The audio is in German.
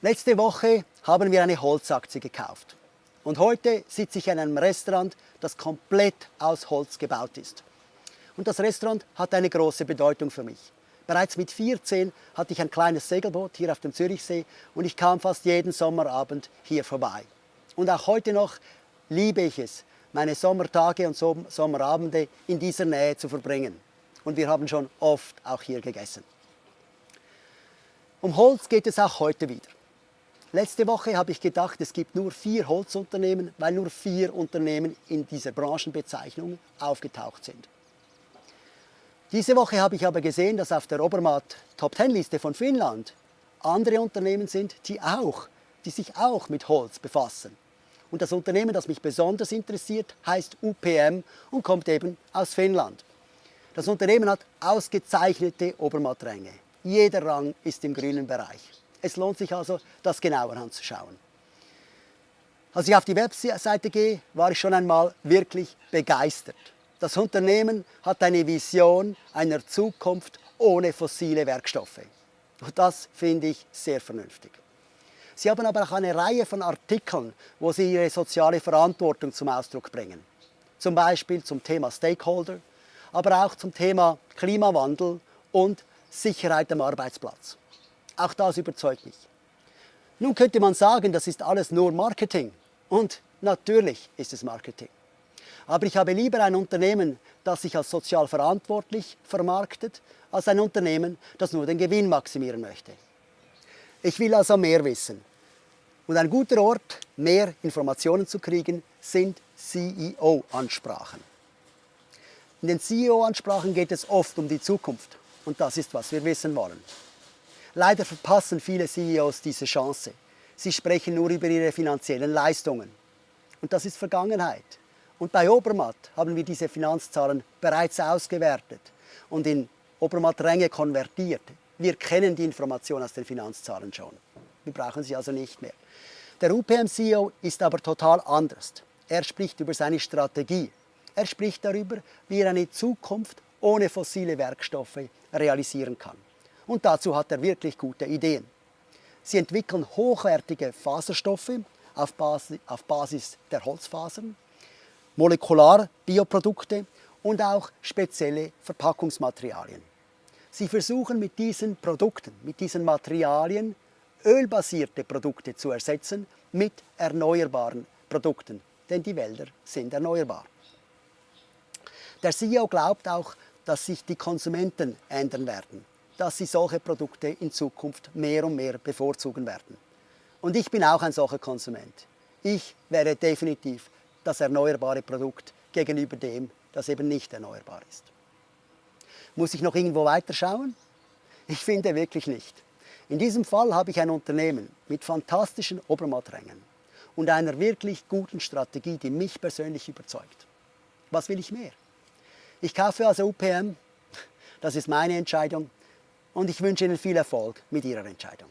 Letzte Woche haben wir eine Holzaktie gekauft. Und heute sitze ich in einem Restaurant, das komplett aus Holz gebaut ist. Und das Restaurant hat eine große Bedeutung für mich. Bereits mit 14 hatte ich ein kleines Segelboot hier auf dem Zürichsee und ich kam fast jeden Sommerabend hier vorbei. Und auch heute noch liebe ich es, meine Sommertage und Sommerabende in dieser Nähe zu verbringen. Und wir haben schon oft auch hier gegessen. Um Holz geht es auch heute wieder. Letzte Woche habe ich gedacht, es gibt nur vier Holzunternehmen, weil nur vier Unternehmen in dieser Branchenbezeichnung aufgetaucht sind. Diese Woche habe ich aber gesehen, dass auf der Obermatt Top 10 Liste von Finnland andere Unternehmen sind, die, auch, die sich auch mit Holz befassen. Und das Unternehmen, das mich besonders interessiert, heißt UPM und kommt eben aus Finnland. Das Unternehmen hat ausgezeichnete Obermattränge. Jeder Rang ist im grünen Bereich. Es lohnt sich also, das genauer anzuschauen. Als ich auf die Webseite gehe, war ich schon einmal wirklich begeistert. Das Unternehmen hat eine Vision einer Zukunft ohne fossile Werkstoffe. Und das finde ich sehr vernünftig. Sie haben aber auch eine Reihe von Artikeln, wo sie ihre soziale Verantwortung zum Ausdruck bringen. Zum Beispiel zum Thema Stakeholder, aber auch zum Thema Klimawandel und Sicherheit am Arbeitsplatz. Auch das überzeugt mich. Nun könnte man sagen, das ist alles nur Marketing. Und natürlich ist es Marketing. Aber ich habe lieber ein Unternehmen, das sich als sozial verantwortlich vermarktet, als ein Unternehmen, das nur den Gewinn maximieren möchte. Ich will also mehr wissen. Und ein guter Ort, mehr Informationen zu kriegen, sind CEO-Ansprachen. In den CEO-Ansprachen geht es oft um die Zukunft. Und das ist, was wir wissen wollen. Leider verpassen viele CEOs diese Chance. Sie sprechen nur über ihre finanziellen Leistungen. Und das ist Vergangenheit. Und bei Obermatt haben wir diese Finanzzahlen bereits ausgewertet und in Obermatt-Ränge konvertiert. Wir kennen die Information aus den Finanzzahlen schon. Wir brauchen sie also nicht mehr. Der UPM-CEO ist aber total anders. Er spricht über seine Strategie. Er spricht darüber, wie er eine Zukunft ohne fossile Werkstoffe realisieren kann. Und dazu hat er wirklich gute Ideen. Sie entwickeln hochwertige Faserstoffe auf Basis, auf Basis der Holzfasern, Molekularbioprodukte und auch spezielle Verpackungsmaterialien. Sie versuchen mit diesen Produkten, mit diesen Materialien ölbasierte Produkte zu ersetzen mit erneuerbaren Produkten, denn die Wälder sind erneuerbar. Der CEO glaubt auch, dass sich die Konsumenten ändern werden dass sie solche Produkte in Zukunft mehr und mehr bevorzugen werden. Und ich bin auch ein solcher Konsument. Ich wäre definitiv das erneuerbare Produkt gegenüber dem, das eben nicht erneuerbar ist. Muss ich noch irgendwo weiterschauen? Ich finde wirklich nicht. In diesem Fall habe ich ein Unternehmen mit fantastischen Obermatträngen und einer wirklich guten Strategie, die mich persönlich überzeugt. Was will ich mehr? Ich kaufe also UPM, das ist meine Entscheidung, und ich wünsche Ihnen viel Erfolg mit Ihrer Entscheidung.